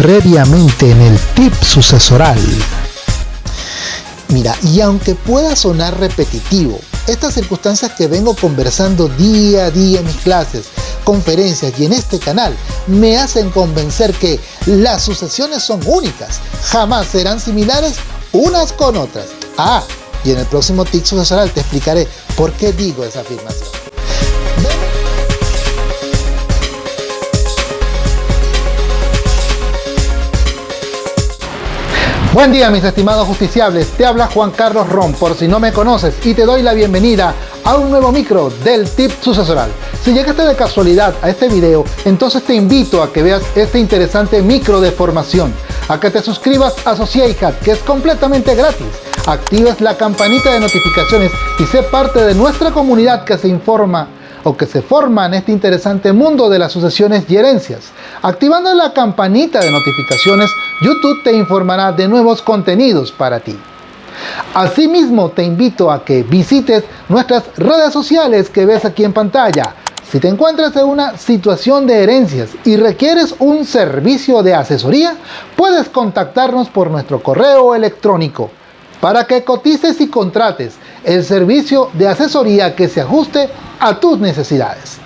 previamente en el tip sucesoral. Mira, y aunque pueda sonar repetitivo, estas circunstancias que vengo conversando día a día en mis clases, conferencias y en este canal me hacen convencer que las sucesiones son únicas, jamás serán similares unas con otras. Ah, y en el próximo tip sucesoral te explicaré por qué digo esa afirmación. Buen día mis estimados justiciables, te habla Juan Carlos Ron por si no me conoces y te doy la bienvenida a un nuevo micro del tip sucesoral. Si llegaste de casualidad a este video, entonces te invito a que veas este interesante micro de formación, a que te suscribas a Sociedad que es completamente gratis, actives la campanita de notificaciones y sé parte de nuestra comunidad que se informa o que se forma en este interesante mundo de las sucesiones y herencias. Activando la campanita de notificaciones, YouTube te informará de nuevos contenidos para ti. Asimismo, te invito a que visites nuestras redes sociales que ves aquí en pantalla. Si te encuentras en una situación de herencias y requieres un servicio de asesoría, puedes contactarnos por nuestro correo electrónico para que cotices y contrates el servicio de asesoría que se ajuste a tus necesidades.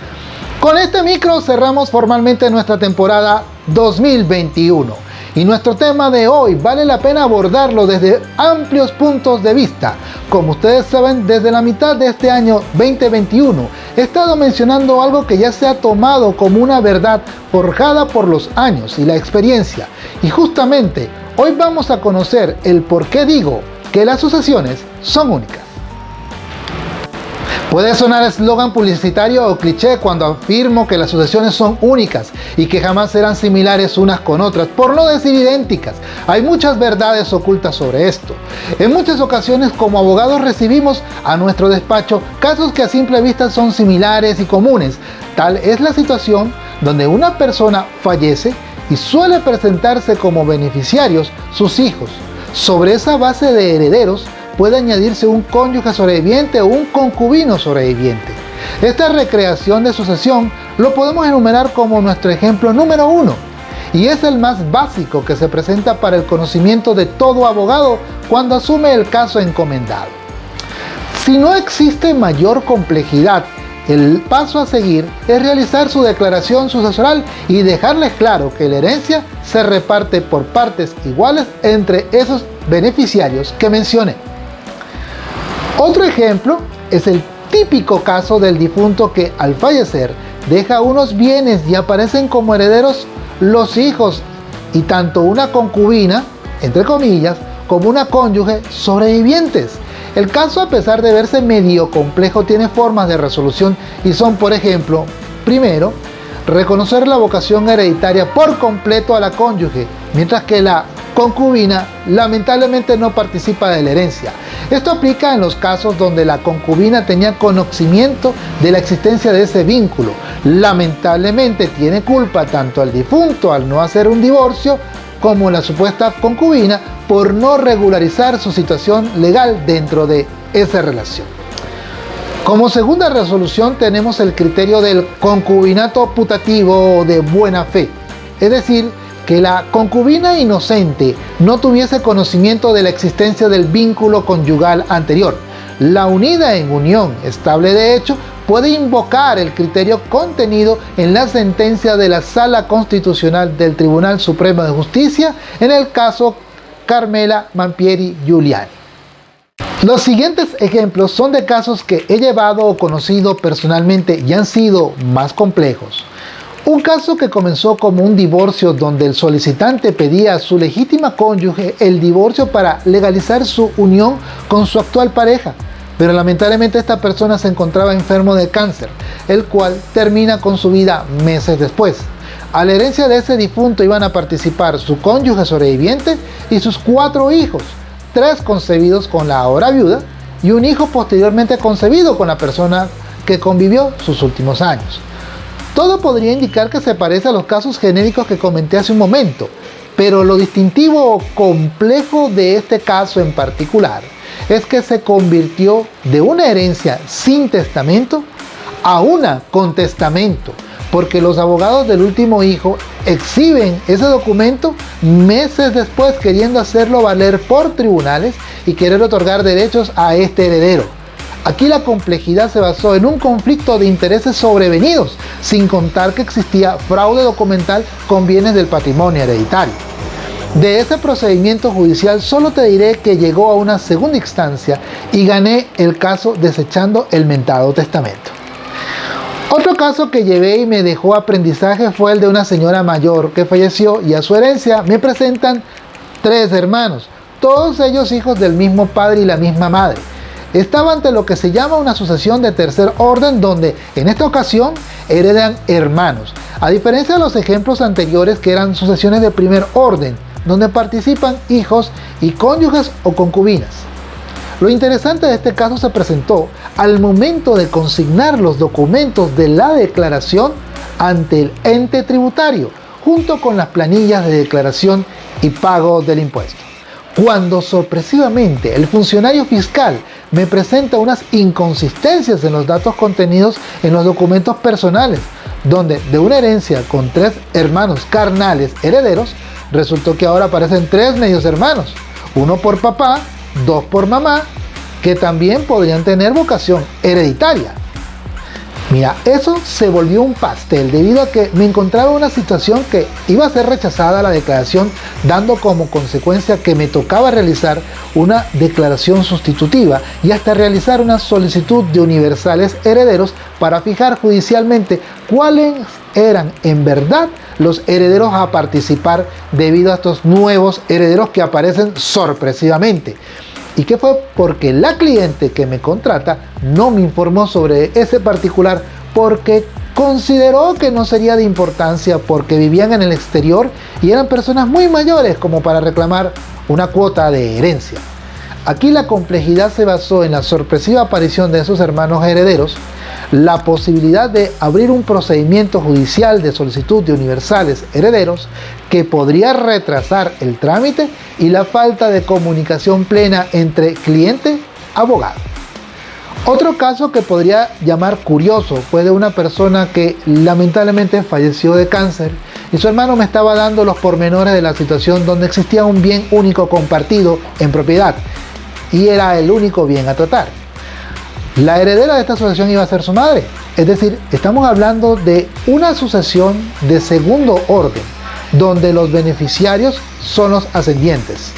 Con este micro cerramos formalmente nuestra temporada 2021 y nuestro tema de hoy vale la pena abordarlo desde amplios puntos de vista. Como ustedes saben, desde la mitad de este año 2021 he estado mencionando algo que ya se ha tomado como una verdad forjada por los años y la experiencia. Y justamente hoy vamos a conocer el por qué digo que las sucesiones son únicas. Puede sonar eslogan publicitario o cliché cuando afirmo que las sucesiones son únicas y que jamás serán similares unas con otras, por no decir idénticas. Hay muchas verdades ocultas sobre esto. En muchas ocasiones como abogados recibimos a nuestro despacho casos que a simple vista son similares y comunes. Tal es la situación donde una persona fallece y suele presentarse como beneficiarios sus hijos. Sobre esa base de herederos puede añadirse un cónyuge sobreviviente o un concubino sobreviviente. Esta recreación de sucesión lo podemos enumerar como nuestro ejemplo número uno y es el más básico que se presenta para el conocimiento de todo abogado cuando asume el caso encomendado. Si no existe mayor complejidad, el paso a seguir es realizar su declaración sucesoral y dejarles claro que la herencia se reparte por partes iguales entre esos beneficiarios que mencioné. Otro ejemplo es el típico caso del difunto que al fallecer deja unos bienes y aparecen como herederos los hijos y tanto una concubina, entre comillas, como una cónyuge sobrevivientes. El caso a pesar de verse medio complejo tiene formas de resolución y son por ejemplo, primero, reconocer la vocación hereditaria por completo a la cónyuge, mientras que la concubina lamentablemente no participa de la herencia. Esto aplica en los casos donde la concubina tenía conocimiento de la existencia de ese vínculo. Lamentablemente tiene culpa tanto al difunto al no hacer un divorcio como la supuesta concubina por no regularizar su situación legal dentro de esa relación. Como segunda resolución tenemos el criterio del concubinato putativo o de buena fe, es decir, que la concubina inocente no tuviese conocimiento de la existencia del vínculo conyugal anterior. La unida en unión estable de hecho puede invocar el criterio contenido en la sentencia de la Sala Constitucional del Tribunal Supremo de Justicia en el caso Carmela Mampieri Giuliani. Los siguientes ejemplos son de casos que he llevado o conocido personalmente y han sido más complejos. Un caso que comenzó como un divorcio donde el solicitante pedía a su legítima cónyuge el divorcio para legalizar su unión con su actual pareja, pero lamentablemente esta persona se encontraba enfermo de cáncer, el cual termina con su vida meses después. A la herencia de ese difunto iban a participar su cónyuge sobreviviente y sus cuatro hijos, tres concebidos con la ahora viuda y un hijo posteriormente concebido con la persona que convivió sus últimos años. Todo podría indicar que se parece a los casos genéricos que comenté hace un momento, pero lo distintivo o complejo de este caso en particular es que se convirtió de una herencia sin testamento a una con testamento, porque los abogados del último hijo exhiben ese documento meses después queriendo hacerlo valer por tribunales y querer otorgar derechos a este heredero. Aquí la complejidad se basó en un conflicto de intereses sobrevenidos, sin contar que existía fraude documental con bienes del patrimonio hereditario. De ese procedimiento judicial solo te diré que llegó a una segunda instancia y gané el caso desechando el mentado testamento. Otro caso que llevé y me dejó aprendizaje fue el de una señora mayor que falleció y a su herencia me presentan tres hermanos, todos ellos hijos del mismo padre y la misma madre. Estaba ante lo que se llama una sucesión de tercer orden donde en esta ocasión heredan hermanos, a diferencia de los ejemplos anteriores que eran sucesiones de primer orden, donde participan hijos y cónyuges o concubinas. Lo interesante de este caso se presentó al momento de consignar los documentos de la declaración ante el ente tributario, junto con las planillas de declaración y pago del impuesto. Cuando sorpresivamente el funcionario fiscal me presenta unas inconsistencias en los datos contenidos en los documentos personales, donde de una herencia con tres hermanos carnales herederos, resultó que ahora aparecen tres medios hermanos, uno por papá, dos por mamá, que también podrían tener vocación hereditaria. Mira, eso se volvió un pastel debido a que me encontraba en una situación que iba a ser rechazada la declaración dando como consecuencia que me tocaba realizar una declaración sustitutiva y hasta realizar una solicitud de universales herederos para fijar judicialmente cuáles eran en verdad los herederos a participar debido a estos nuevos herederos que aparecen sorpresivamente y que fue porque la cliente que me contrata no me informó sobre ese particular porque consideró que no sería de importancia porque vivían en el exterior y eran personas muy mayores como para reclamar una cuota de herencia. Aquí la complejidad se basó en la sorpresiva aparición de esos hermanos herederos, la posibilidad de abrir un procedimiento judicial de solicitud de universales herederos que podría retrasar el trámite y la falta de comunicación plena entre cliente abogado. Otro caso que podría llamar curioso fue de una persona que lamentablemente falleció de cáncer y su hermano me estaba dando los pormenores de la situación donde existía un bien único compartido en propiedad y era el único bien a tratar. La heredera de esta sucesión iba a ser su madre. Es decir, estamos hablando de una sucesión de segundo orden, donde los beneficiarios son los ascendientes.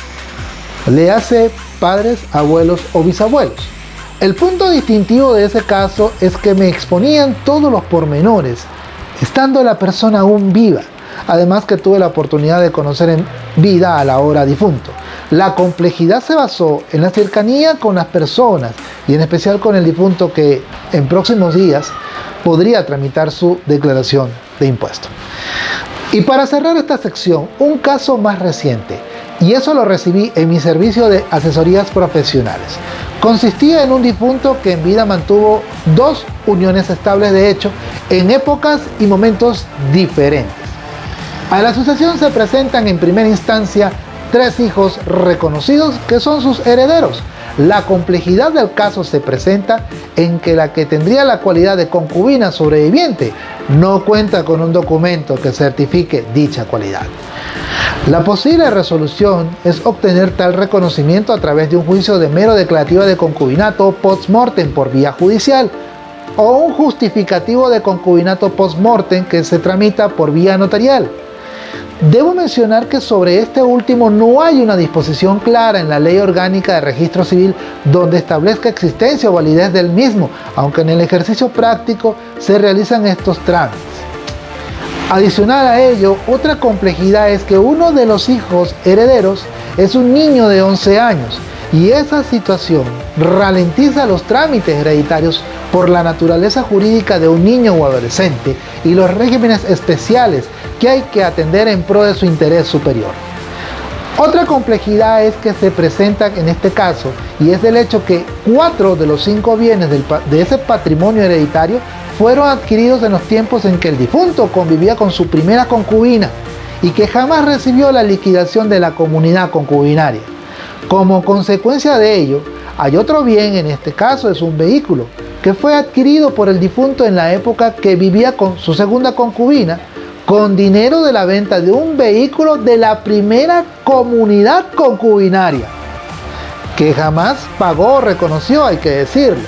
Le hace padres, abuelos o bisabuelos. El punto distintivo de ese caso es que me exponían todos los pormenores, estando la persona aún viva. Además que tuve la oportunidad de conocer en vida a la hora difunto. La complejidad se basó en la cercanía con las personas y en especial con el difunto que en próximos días podría tramitar su declaración de impuesto. Y para cerrar esta sección, un caso más reciente, y eso lo recibí en mi servicio de asesorías profesionales. Consistía en un difunto que en vida mantuvo dos uniones estables de hecho en épocas y momentos diferentes. A la sucesión se presentan en primera instancia tres hijos reconocidos que son sus herederos. La complejidad del caso se presenta en que la que tendría la cualidad de concubina sobreviviente no cuenta con un documento que certifique dicha cualidad. La posible resolución es obtener tal reconocimiento a través de un juicio de mero declarativo de concubinato post-mortem por vía judicial o un justificativo de concubinato post-mortem que se tramita por vía notarial. Debo mencionar que sobre este último no hay una disposición clara en la Ley Orgánica de Registro Civil donde establezca existencia o validez del mismo, aunque en el ejercicio práctico se realizan estos trámites. Adicional a ello, otra complejidad es que uno de los hijos herederos es un niño de 11 años y esa situación ralentiza los trámites hereditarios por la naturaleza jurídica de un niño o adolescente y los regímenes especiales que hay que atender en pro de su interés superior. Otra complejidad es que se presenta en este caso y es el hecho que cuatro de los cinco bienes de ese patrimonio hereditario fueron adquiridos en los tiempos en que el difunto convivía con su primera concubina y que jamás recibió la liquidación de la comunidad concubinaria. Como consecuencia de ello, hay otro bien, en este caso es un vehículo, que fue adquirido por el difunto en la época que vivía con su segunda concubina, con dinero de la venta de un vehículo de la primera comunidad concubinaria, que jamás pagó o reconoció, hay que decirlo,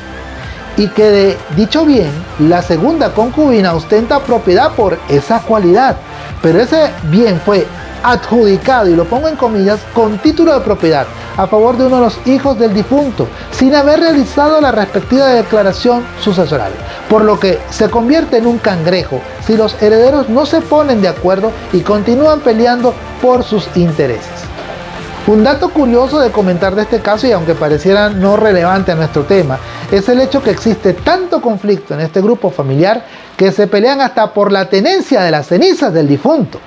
y que de dicho bien, la segunda concubina ostenta propiedad por esa cualidad, pero ese bien fue adjudicado, y lo pongo en comillas, con título de propiedad a favor de uno de los hijos del difunto, sin haber realizado la respectiva declaración sucesoral, por lo que se convierte en un cangrejo si los herederos no se ponen de acuerdo y continúan peleando por sus intereses. Un dato curioso de comentar de este caso, y aunque pareciera no relevante a nuestro tema, es el hecho que existe tanto conflicto en este grupo familiar que se pelean hasta por la tenencia de las cenizas del difunto.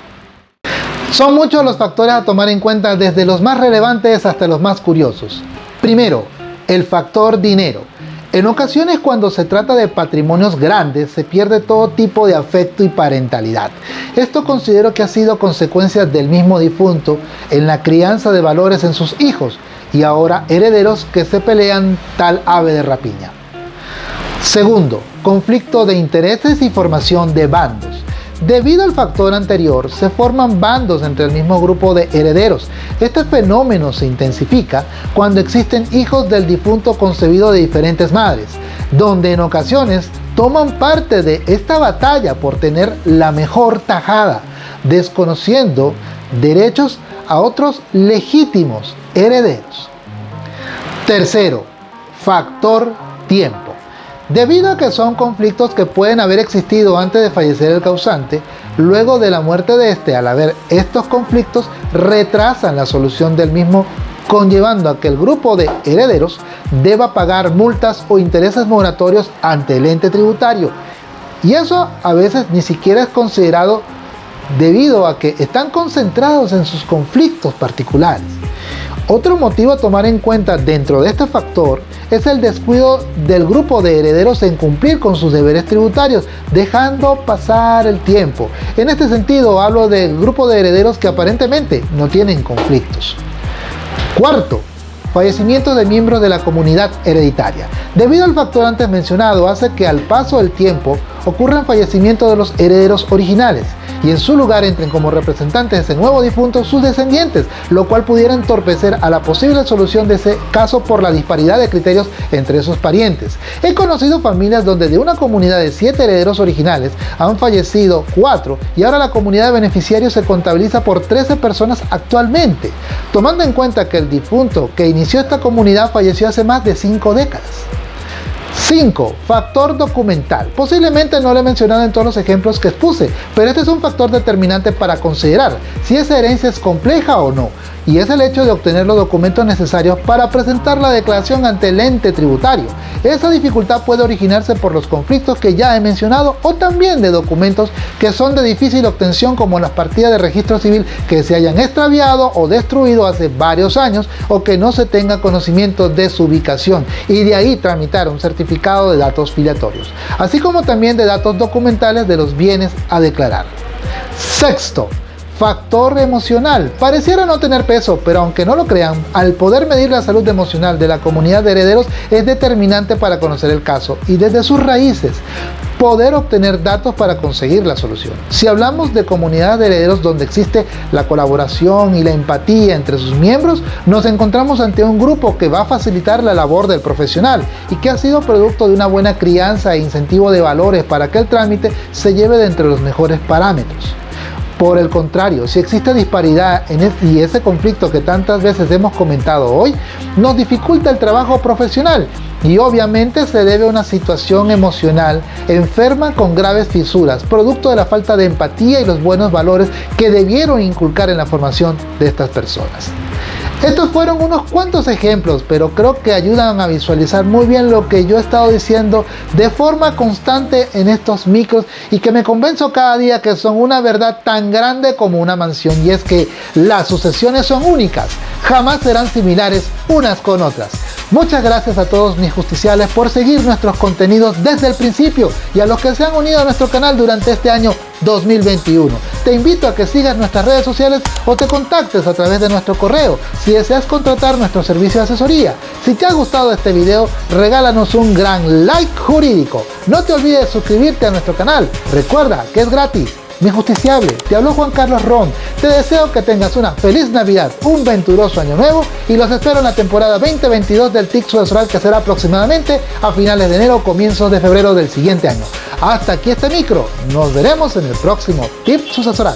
Son muchos los factores a tomar en cuenta desde los más relevantes hasta los más curiosos. Primero, el factor dinero. En ocasiones cuando se trata de patrimonios grandes se pierde todo tipo de afecto y parentalidad. Esto considero que ha sido consecuencia del mismo difunto en la crianza de valores en sus hijos y ahora herederos que se pelean tal ave de rapiña. Segundo, conflicto de intereses y formación de bandos. Debido al factor anterior, se forman bandos entre el mismo grupo de herederos. Este fenómeno se intensifica cuando existen hijos del difunto concebido de diferentes madres, donde en ocasiones toman parte de esta batalla por tener la mejor tajada, desconociendo derechos a otros legítimos herederos. Tercero, factor tiempo. Debido a que son conflictos que pueden haber existido antes de fallecer el causante, luego de la muerte de este, al haber estos conflictos, retrasan la solución del mismo, conllevando a que el grupo de herederos deba pagar multas o intereses moratorios ante el ente tributario. Y eso a veces ni siquiera es considerado debido a que están concentrados en sus conflictos particulares. Otro motivo a tomar en cuenta dentro de este factor es el descuido del grupo de herederos en cumplir con sus deberes tributarios, dejando pasar el tiempo. En este sentido hablo del grupo de herederos que aparentemente no tienen conflictos. Cuarto, fallecimiento de miembros de la comunidad hereditaria. Debido al factor antes mencionado, hace que al paso del tiempo ocurran fallecimientos de los herederos originales y en su lugar entren como representantes de ese nuevo difunto sus descendientes, lo cual pudiera entorpecer a la posible solución de ese caso por la disparidad de criterios entre esos parientes. He conocido familias donde de una comunidad de 7 herederos originales han fallecido 4 y ahora la comunidad de beneficiarios se contabiliza por 13 personas actualmente, tomando en cuenta que el difunto que inició esta comunidad falleció hace más de 5 décadas. 5. Factor documental. Posiblemente no lo he mencionado en todos los ejemplos que expuse, pero este es un factor determinante para considerar si esa herencia es compleja o no, y es el hecho de obtener los documentos necesarios para presentar la declaración ante el ente tributario. Esa dificultad puede originarse por los conflictos que ya he mencionado o también de documentos que son de difícil obtención como las partidas de registro civil que se hayan extraviado o destruido hace varios años o que no se tenga conocimiento de su ubicación y de ahí tramitar un certificado de datos filiatorios, así como también de datos documentales de los bienes a declarar. Sexto, factor emocional. Pareciera no tener peso, pero aunque no lo crean, al poder medir la salud emocional de la comunidad de herederos es determinante para conocer el caso y desde sus raíces poder obtener datos para conseguir la solución. Si hablamos de comunidades de herederos donde existe la colaboración y la empatía entre sus miembros, nos encontramos ante un grupo que va a facilitar la labor del profesional y que ha sido producto de una buena crianza e incentivo de valores para que el trámite se lleve de entre los mejores parámetros. Por el contrario, si existe disparidad en y ese conflicto que tantas veces hemos comentado hoy, nos dificulta el trabajo profesional y obviamente se debe a una situación emocional enferma con graves fisuras, producto de la falta de empatía y los buenos valores que debieron inculcar en la formación de estas personas. Estos fueron unos cuantos ejemplos, pero creo que ayudan a visualizar muy bien lo que yo he estado diciendo de forma constante en estos micros y que me convenzo cada día que son una verdad tan grande como una mansión y es que las sucesiones son únicas, jamás serán similares unas con otras. Muchas gracias a todos mis justiciales por seguir nuestros contenidos desde el principio y a los que se han unido a nuestro canal durante este año 2021. Te invito a que sigas nuestras redes sociales o te contactes a través de nuestro correo si deseas contratar nuestro servicio de asesoría. Si te ha gustado este video, regálanos un gran like jurídico. No te olvides de suscribirte a nuestro canal. Recuerda que es gratis. Mi justiciable, te habló Juan Carlos Ron. Te deseo que tengas una feliz Navidad, un venturoso año nuevo y los espero en la temporada 2022 del TIC Sucesoral que será aproximadamente a finales de enero o comienzos de febrero del siguiente año. Hasta aquí este micro. Nos veremos en el próximo Tip Sucesoral.